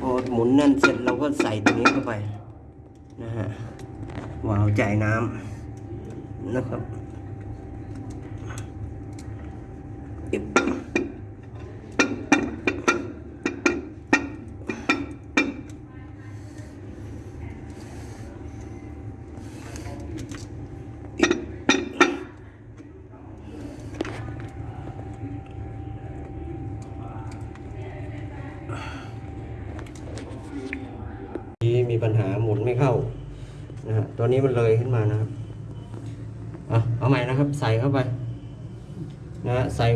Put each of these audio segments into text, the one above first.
พอหมุนนั่นเสร็จเราก็ใส่ตัวนี้เข้าไปนะฮะวาล์วจ่ายน้ำนะครับ มีปัญหาหมุนไม่เข้านะฮะตัวนี้มันเลยขึ้นมานะครับเอาเอาใหม่นะครับ ใส่เข้าไปนะฮะใส่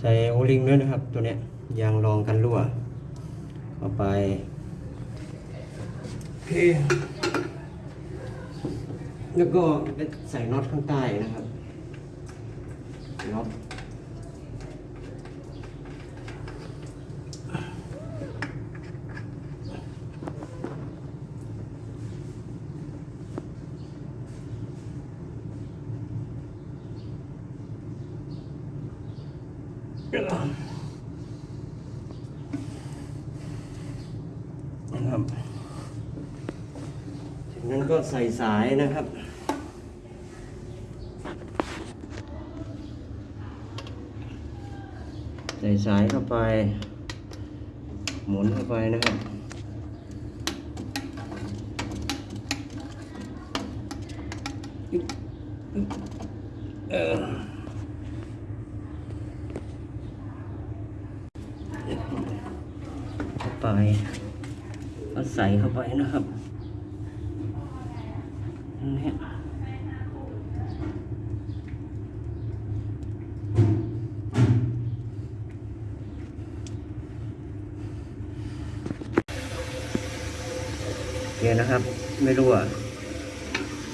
ใส่โอลิงด้วยนะครับ ตัวเนี้ยยางรองกันรั่วเข้าไปโอเคแล้วก็ใส่น็อตข้างใต้นะครับน็อต นะครับ จากนั้นก็ใส่สายนะครับใส่สายเข้าไป หมุนเข้าไปนะครับ ไป ก็ใส่เข้าไปนะครับนี่เนี่ยนะครับ ไม่รู้อะ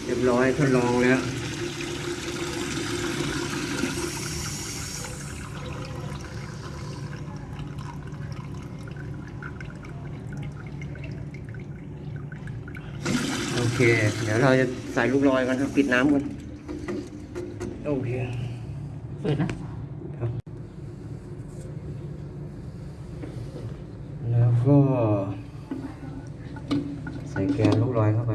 เรียบร้อยทดลองแล้ว เค เดี๋ยวเราจะใส่ลูกลอยกันครับปิดน้ำกันโอเค เปิดนะครับแล้วก็ ใส่แกนลูกลอยเข้าไป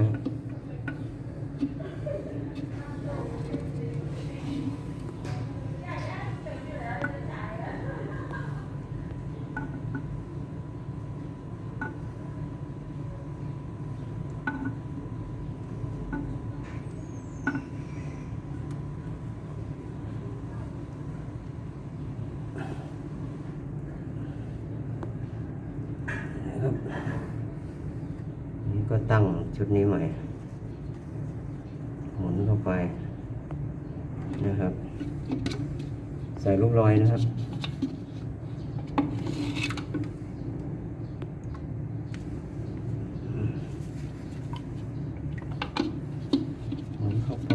ก็ตั้งชุดนี้ใหม่ หมุนเข้าไปนะครับ ใส่ลูกลอยนะครับ หมุนเข้าไป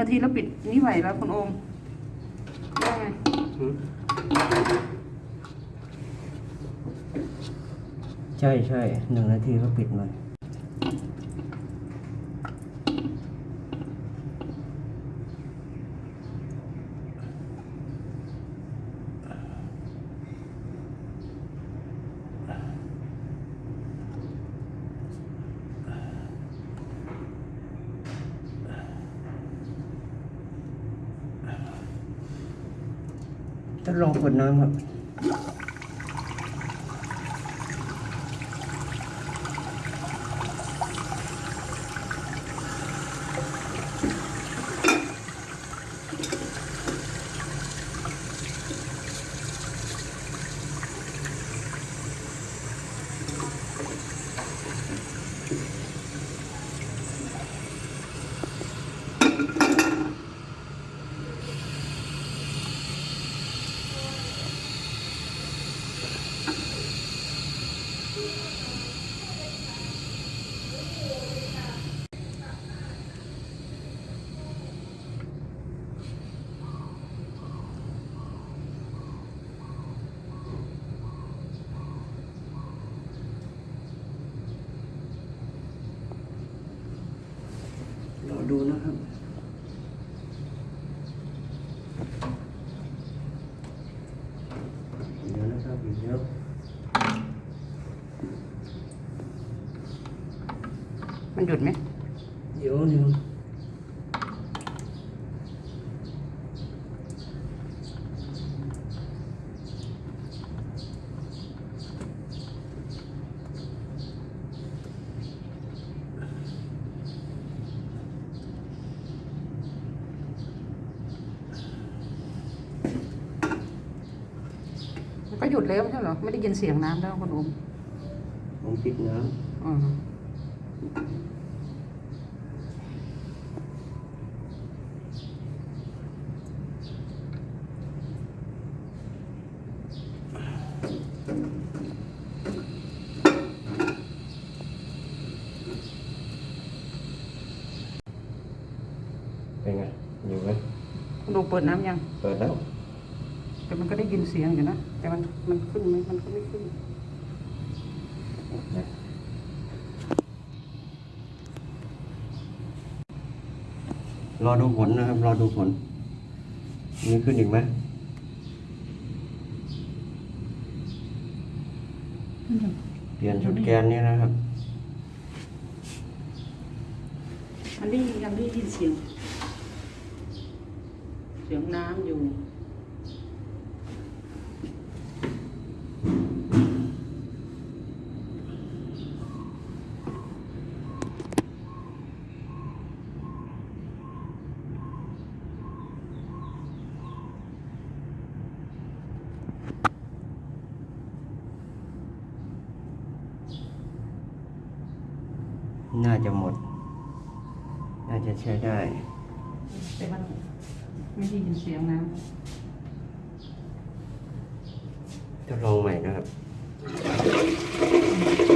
นึ่งนาทีแล้วปิดนี่ไหวแล้วคุณโอมว่าไงใช่ใช่หนึ่งนาทีก็ปิดมัน ทดลองกดน้ำครับ ดูนะครับ เดี๋ยวนะครับเดี๋ยวมันหยุดไหมเดี๋ยวหนึ่งมั หยุดแล้วไม่ใช่เหรอไม่ได้ยินเสียงน้ำแล้วคุณโอมผมปิดน้อ๋อำเป็นไงอยู่ไหมคุณโอมเปิดน้ำยัง เปิดแล้ว แต่มันก็ได้ยินเสียงอยู่นะ แต่มันมันขึ้นไหมมันก็ไม่ขึ้นรอดูผลนะครับ รอดูผลมีขึ้นอีกไหมเปลี่ยนชุดแกนนี้นะครับ มันได้ยังได้ยินเสียง เสียงน้ำอยู่ น่าจะหมด น่าจะใช้ได้ แต่มันไม่ได้ยินเสียงน้ทดลองใหม่นะครับ